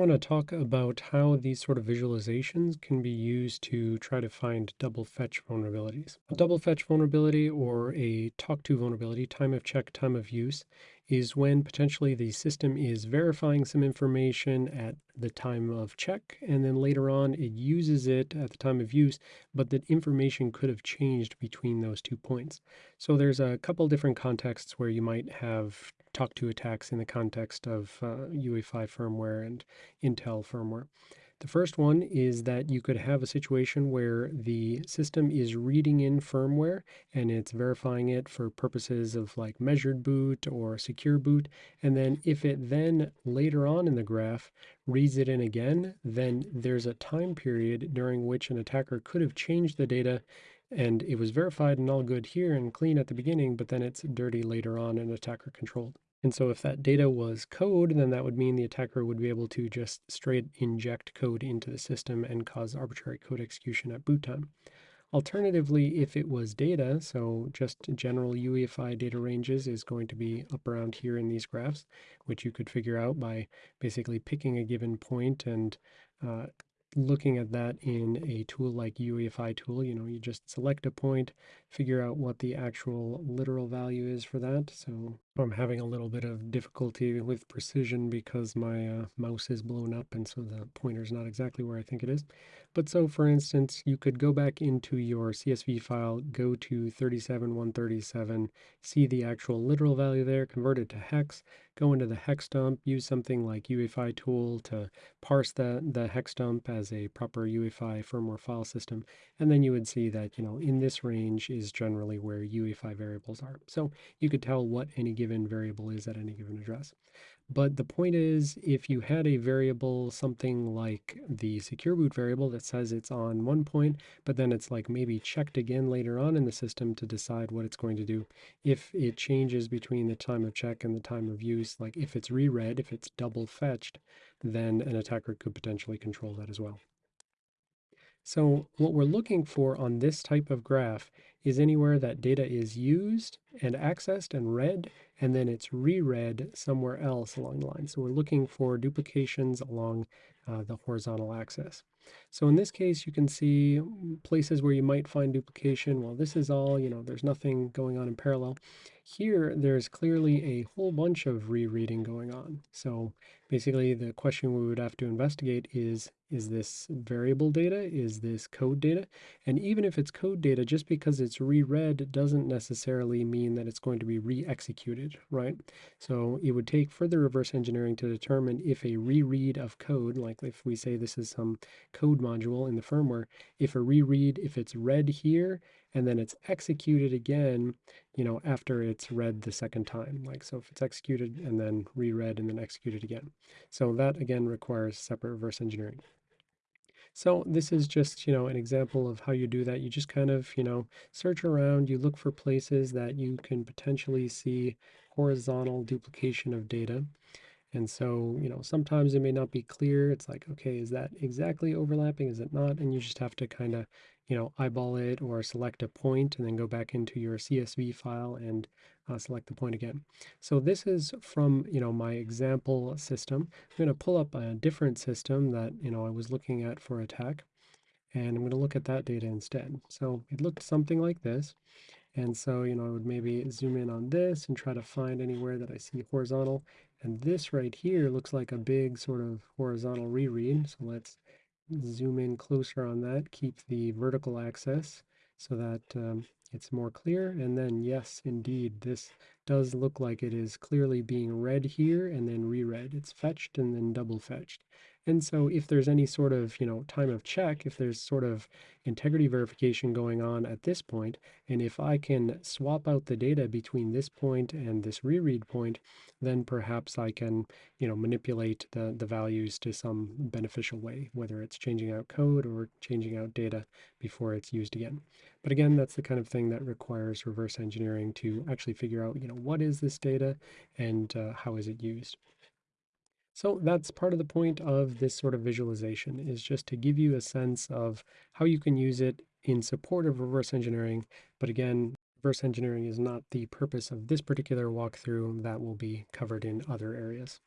want to talk about how these sort of visualizations can be used to try to find double fetch vulnerabilities. A double fetch vulnerability or a talk to vulnerability, time of check, time of use, is when potentially the system is verifying some information at the time of check, and then later on it uses it at the time of use, but that information could have changed between those two points. So there's a couple different contexts where you might have talk to attacks in the context of uh, UEFI firmware and Intel firmware. The first one is that you could have a situation where the system is reading in firmware and it's verifying it for purposes of like measured boot or secure boot. And then if it then later on in the graph reads it in again, then there's a time period during which an attacker could have changed the data and it was verified and all good here and clean at the beginning, but then it's dirty later on and attacker controlled. And so if that data was code, then that would mean the attacker would be able to just straight inject code into the system and cause arbitrary code execution at boot time. Alternatively, if it was data, so just general UEFI data ranges is going to be up around here in these graphs, which you could figure out by basically picking a given point and uh, looking at that in a tool like UEFI tool, you know, you just select a point, figure out what the actual literal value is for that. So I'm having a little bit of difficulty with precision because my uh, mouse is blown up and so the pointer is not exactly where I think it is. But so for instance, you could go back into your CSV file, go to 37137, see the actual literal value there, convert it to hex, go into the hex dump, use something like UEFI tool to parse the, the hex dump as a proper UEFI firmware file system. And then you would see that, you know, in this range is generally where UEFI variables are. So you could tell what any given variable is at any given address. But the point is, if you had a variable, something like the secure boot variable that says it's on one point, but then it's like maybe checked again later on in the system to decide what it's going to do. If it changes between the time of check and the time of use, like if it's reread, if it's double fetched, then an attacker could potentially control that as well. So what we're looking for on this type of graph is anywhere that data is used and accessed and read, and then it's reread somewhere else along the line. So we're looking for duplications along uh, the horizontal axis. So in this case, you can see mm, places where you might find duplication. Well, this is all, you know, there's nothing going on in parallel. Here, there's clearly a whole bunch of rereading going on. So basically, the question we would have to investigate is, is this variable data? Is this code data? And even if it's code data, just because it's reread doesn't necessarily mean that it's going to be re-executed, right? So it would take further reverse engineering to determine if a reread of code, like if we say this is some code module in the firmware, if a reread, if it's read here, and then it's executed again, you know, after it's read the second time. Like, so if it's executed and then reread and then executed again. So that again requires separate reverse engineering. So this is just, you know, an example of how you do that. You just kind of, you know, search around, you look for places that you can potentially see horizontal duplication of data. And so, you know, sometimes it may not be clear. It's like, okay, is that exactly overlapping? Is it not? And you just have to kind of, you know, eyeball it or select a point and then go back into your CSV file and uh, select the point again. So this is from, you know, my example system. I'm going to pull up a different system that, you know, I was looking at for attack. And I'm going to look at that data instead. So it looked something like this. And so, you know, I would maybe zoom in on this and try to find anywhere that I see horizontal. And this right here looks like a big sort of horizontal reread. So let's zoom in closer on that, keep the vertical axis so that um, it's more clear. And then yes, indeed, this does look like it is clearly being read here and then reread. It's fetched and then double fetched. And so if there's any sort of, you know, time of check, if there's sort of integrity verification going on at this point, and if I can swap out the data between this point and this reread point, then perhaps I can, you know, manipulate the, the values to some beneficial way, whether it's changing out code or changing out data before it's used again. But again, that's the kind of thing that requires reverse engineering to actually figure out, you know, what is this data and uh, how is it used. So that's part of the point of this sort of visualization is just to give you a sense of how you can use it in support of reverse engineering. But again, reverse engineering is not the purpose of this particular walkthrough that will be covered in other areas.